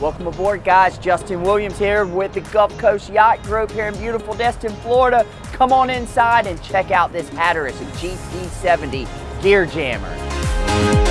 Welcome aboard, guys. Justin Williams here with the Gulf Coast Yacht Group here in beautiful Destin, Florida. Come on inside and check out this Hatteras GT70 Gear Jammer.